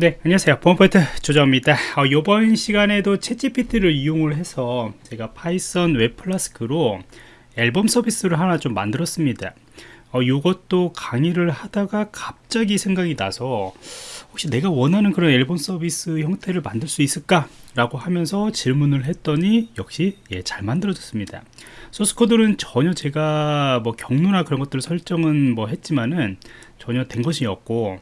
네 안녕하세요. 보안프로젝트 조정원입니다. 어, 이번 시간에도 챗GPT를 이용을 해서 제가 파이썬 웹 Flask로 앨범 서비스를 하나 좀 만들었습니다. 어, 이것도 강의를 하다가 갑자기 생각이 나서 혹시 내가 원하는 그런 앨범 서비스 형태를 만들 수 있을까 라고 하면서 질문을 했더니 역시 예, 잘 만들어졌습니다. 소스코드는 전혀 제가 뭐 경로나 그런 것들을 설정은 뭐 했지만은 전혀 된 것이 없고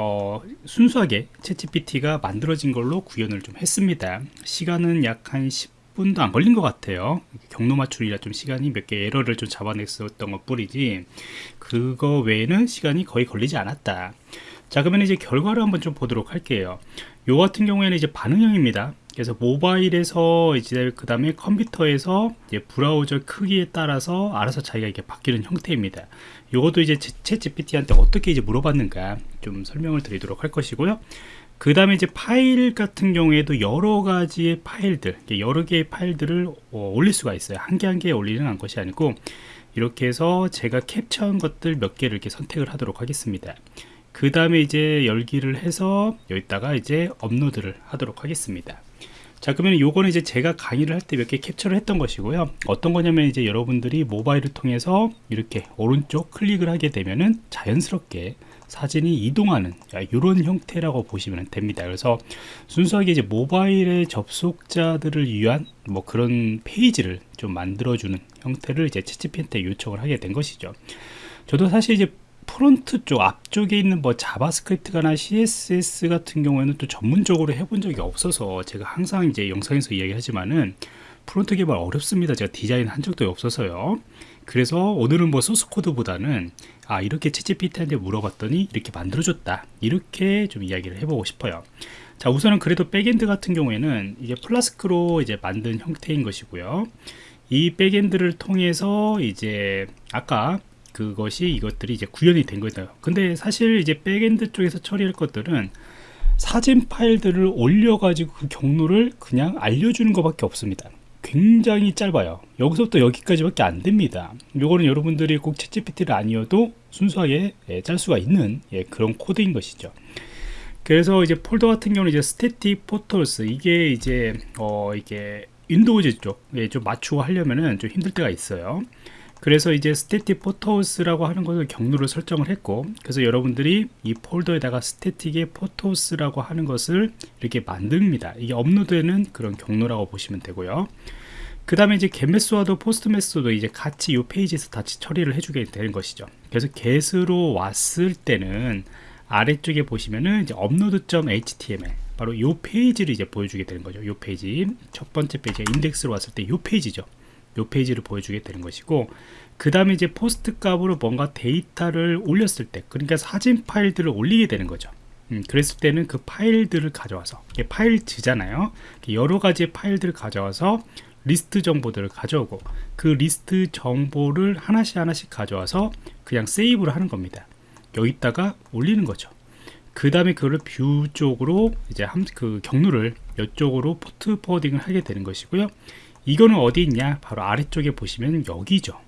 어, 순수하게 챗GPT가 만들어진 걸로 구현을 좀 했습니다. 시간은 약 한 10분도 안 걸린 것 같아요. 경로 맞추기라 좀 시간이 몇 개 에러를 좀 잡아냈었던 것 뿐이지 그거 외에는 시간이 거의 걸리지 않았다. 자 그러면 이제 결과를 한번 좀 보도록 할게요. 요 같은 경우에는 이제 반응형입니다 그래서 모바일에서 이제 그 다음에 컴퓨터에서 이제 브라우저 크기에 따라서 알아서 자기가 이렇게 바뀌는 형태입니다. 이것도 이제 챗 GPT한테 어떻게 이제 물어봤는가 좀 설명을 드리도록 할 것이고요. 그 다음에 이제 파일 같은 경우에도 여러 가지의 파일들 여러 개의 파일들을 어, 올릴 수가 있어요. 한 개 한 개 올리는 것이 아니고 이렇게 해서 제가 캡처한 것들 몇 개를 이렇게 선택을 하도록 하겠습니다. 그 다음에 이제 열기를 해서 여기다가 이제 업로드를 하도록 하겠습니다 자 그러면 요거는 이제 제가 강의를 할 때 몇 개 캡처를 했던 것이고요. 어떤 거냐면 이제 여러분들이 모바일을 통해서 이렇게 오른쪽 클릭을 하게 되면은 자연스럽게 사진이 이동하는 이런 형태라고 보시면 됩니다. 그래서 순수하게 이제 모바일의 접속자들을 위한 뭐 그런 페이지를 좀 만들어주는 형태를 이제 챗GPT한테 요청을 하게 된 것이죠. 저도 사실 이제 프론트 쪽 앞쪽에 있는 뭐 자바스크립트나 CSS 같은 경우에는 또 전문적으로 해본 적이 없어서 제가 항상 이제 영상에서 이야기하지만은 프론트 개발 어렵습니다. 제가 디자인 한 적도 없어서요. 그래서 오늘은 뭐 소스 코드보다는 아 이렇게 챗GPT한테 물어봤더니 이렇게 만들어줬다. 이렇게 좀 이야기를 해보고 싶어요. 자 우선은 그래도 backend 같은 경우에는 이게 Flask로 이제 만든 형태인 것이고요. 이 backend를 통해서 이제 아까 그것이 이것들이 이제 구현이 된 거예요 근데 사실 이제 backend 쪽에서 처리할 것들은 사진 파일들을 올려 가지고 그 경로를 그냥 알려주는 것밖에 없습니다. 굉장히 짧아요. 여기서부터 여기까지밖에 안 됩니다. 요거는 여러분들이 꼭 챗GPT를 아니어도 순수하게 예, 짤 수가 있는 예, 그런 코드인 것이죠. 그래서 이제 폴더 같은 경우는 이제 static photos 이게 이제 어 이게 Windows 쪽에 좀 맞추고 하려면은 좀 힘들 때가 있어요 그래서 이제 static photos라고 하는 것을 경로를 설정을 했고 그래서 여러분들이 이 폴더에다가 static의 photos라고 하는 것을 이렇게 만듭니다. 이게 업로드되는 그런 경로라고 보시면 되고요. 그 다음에 이제 get메소와도 포스트 메소도 이제 같이 이 페이지에서 같이 처리를 해주게 되는 것이죠. 그래서 get으로 왔을 때는 아래쪽에 보시면은 이제 upload.html 바로 이 페이지를 이제 보여주게 되는 거죠. 이 페이지. 첫 번째 페이지 인덱스로 왔을 때 이 페이지죠 이 페이지를 보여주게 되는 것이고 그 다음에 이제 post 값으로 뭔가 데이터를 올렸을 때 그러니까 사진 파일들을 올리게 되는 거죠. 음, 그랬을 때는 그 파일들을 가져와서 files잖아요. 여러 가지의 파일들을 가져와서 리스트 정보들을 가져오고 그 리스트 정보를 하나씩 하나씩 가져와서 그냥 세이브를 하는 겁니다. 여기다가 올리는 거죠. 그 다음에 그걸 view 쪽으로 이제 그 경로를 이쪽으로 port forwarding을 하게 되는 것이고요 이거는 어디 있냐? 바로 아래쪽에 보시면 여기죠.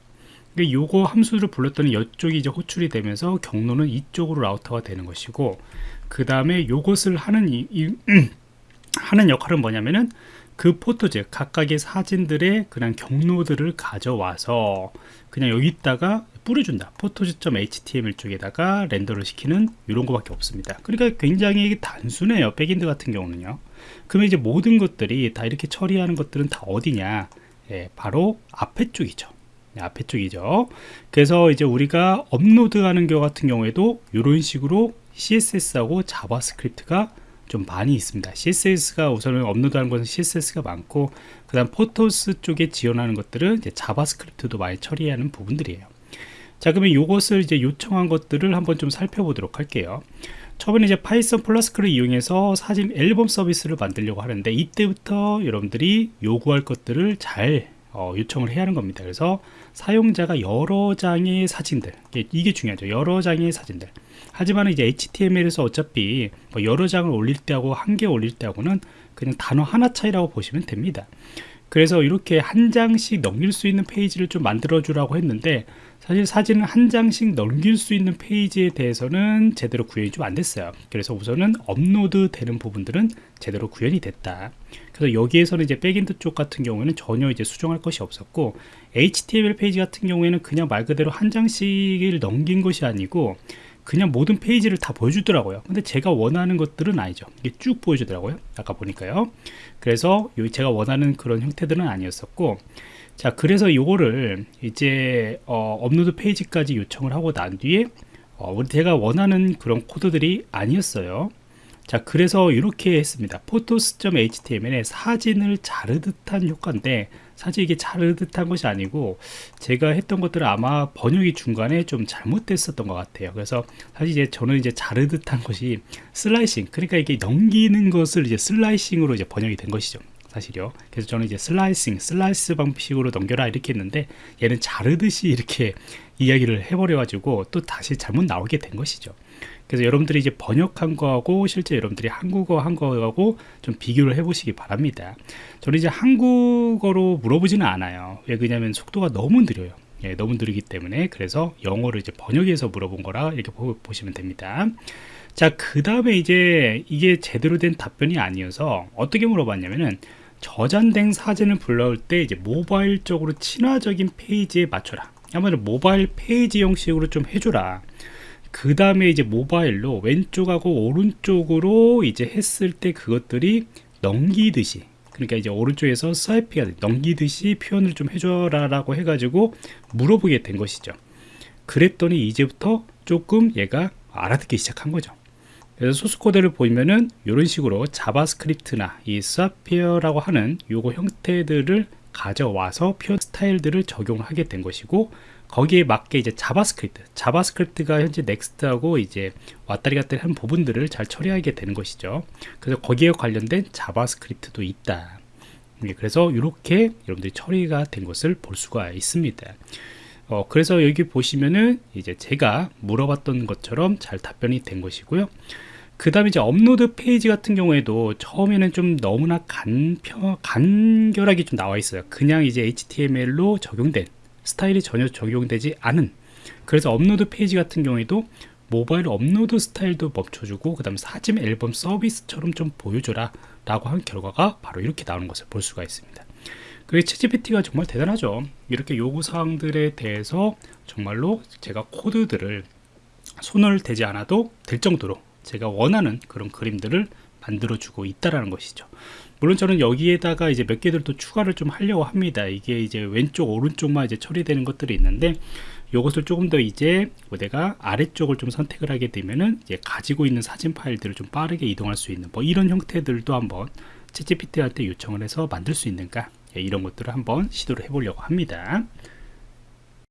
그러니까 요거 함수를 불렀더니 이쪽이 이제 호출이 되면서 경로는 이쪽으로 라우터가 되는 것이고 그 다음에 요것을 하는 이, 이 하는 역할은 뭐냐면은 그 포토즈 각각의 사진들의 그냥 경로들을 가져와서 그냥 여기다가 뿌려준다. 포토즈.html 쪽에다가 렌더를 시키는 이런 거밖에 없습니다. 그러니까 굉장히 단순해요. 백인드 같은 경우는요 그러면 이제 모든 것들이 다 이렇게 처리하는 것들은 다 어디냐? 예, 바로 앞에 쪽이죠. 네, 앞에 쪽이죠. 그래서 이제 우리가 업로드하는 경우 같은 경우에도 이런 식으로 CSS하고 자바스크립트가 좀 많이 있습니다. CSS가 우선은 업로드하는 것은 CSS가 많고 그 다음 photos 쪽에 지원하는 것들은 이제 자바스크립트도 많이 처리하는 부분들이에요. 자 그러면 이것을 이제 요청한 것들을 한번 좀 살펴보도록 할게요 처음에 이제 파이썬 Flask를 이용해서 사진 앨범 서비스를 만들려고 하는데 이때부터 여러분들이 요구할 것들을 잘 어, 요청을 해야 하는 겁니다. 그래서 사용자가 여러 장의 사진들 이게 중요하죠. 여러 장의 사진들. 하지만 이제 HTML에서 어차피 뭐 여러 장을 올릴 때하고 한 개 올릴 때하고는 그냥 단어 하나 차이라고 보시면 됩니다 그래서 이렇게 한 장씩 넘길 수 있는 페이지를 좀 만들어 주라고 했는데 사실 사진을 한 장씩 넘길 수 있는 페이지에 대해서는 제대로 구현이 좀 안 됐어요. 그래서 우선은 업로드 되는 부분들은 제대로 구현이 됐다. 그래서 여기에서는 이제 backend 쪽 같은 경우에는 전혀 이제 수정할 것이 없었고 HTML 페이지 같은 경우에는 그냥 말 그대로 한 장씩을 넘긴 것이 아니고 그냥 모든 페이지를 다 보여주더라고요. 근데 제가 원하는 것들은 아니죠. 이게 쭉 보여주더라고요. 아까 보니까요. 그래서 제가 원하는 그런 형태들은 아니었었고 자 그래서 요거를 이제 어, 업로드 페이지까지 요청을 하고 난 뒤에 어, 우리 제가 원하는 그런 코드들이 아니었어요. 자 그래서 이렇게 했습니다. photos.html에 사진을 자르듯한 효과인데 사실 이게 자르듯한 것이 아니고 제가 했던 것들은 아마 번역이 중간에 좀 잘못됐었던 것 같아요. 그래서 사실 이제 저는 이제 자르듯한 것이 slicing 그러니까 이게 넘기는 것을 이제 slicing으로 이제 번역이 된 것이죠 사실요. 그래서 저는 이제 slicing 슬라이스 방식으로 넘겨라 이렇게 했는데 얘는 자르듯이 이렇게 이야기를 해버려 가지고 또 다시 잘못 나오게 된 것이죠. 그래서 여러분들이 이제 번역한 거하고 실제 여러분들이 한국어 한 거하고 좀 비교를 해 보시기 바랍니다. 저는 이제 한국어로 물어보지는 않아요. 왜 그러냐면 속도가 너무 느려요. 예, 너무 느리기 때문에 그래서 영어를 이제 번역해서 물어본 거라 이렇게 보, 시면 됩니다. 자 그 다음에 이제 이게 제대로 된 답변이 아니어서 어떻게 물어봤냐면은 저장된 사진을 불러올 때 이제 모바일 쪽으로 친화적인 페이지에 맞춰라. 한마디로 모바일 페이지 형식으로 좀 해줘라. 그 다음에 이제 모바일로 왼쪽하고 오른쪽으로 이제 했을 때 그것들이 넘기듯이 그러니까 이제 오른쪽에서 swipe가 넘기듯이 표현을 좀 해줘라 라고 해가지고 물어보게 된 것이죠. 그랬더니 이제부터 조금 얘가 알아듣기 시작한 거죠 그래서 소스 코드를 보면은 이런 식으로 자바스크립트나 이 Swiper라고 하는 요거 형태들을 가져와서 표현 스타일들을 적용하게 된 것이고 거기에 맞게 이제 자바스크립트 자바스크립트가 현재 next하고 이제 왔다리 갔다리 한 부분들을 잘 처리하게 되는 것이죠. 그래서 거기에 관련된 자바스크립트도 있다. 예, 그래서 이렇게 여러분들이 처리가 된 것을 볼 수가 있습니다. 어, 그래서 여기 보시면은 이제 제가 물어봤던 것처럼 잘 답변이 된 것이고요 그 다음에 이제 업로드 페이지 같은 경우에도 처음에는 좀 너무나 간편, 간결하게 좀 나와 있어요. 그냥 이제 HTML로 적용된 스타일이 전혀 적용되지 않은. 그래서 업로드 페이지 같은 경우에도 모바일 업로드 스타일도 맞춰주고 그 다음 사진 앨범 서비스처럼 좀 보여줘라 라고 한 결과가 바로 이렇게 나오는 것을 볼 수가 있습니다. 그게 챗GPT가 정말 대단하죠. 이렇게 요구사항들에 대해서 정말로 제가 코드들을 손을 대지 않아도 될 정도로 제가 원하는 그런 그림들을 만들어 주고 있다라는 것이죠. 물론 저는 여기에다가 이제 몇 개들 또 추가를 좀 하려고 합니다. 이게 이제 왼쪽 오른쪽만 이제 처리되는 것들이 있는데 이것을 조금 더 이제 내가 아래쪽을 좀 선택을 하게 되면은 이제 가지고 있는 사진 파일들을 좀 빠르게 이동할 수 있는 뭐 이런 형태들도 한번 때 요청을 해서 만들 수 있는가? 예, 이런 것들을 한번 시도를 해 보려고 합니다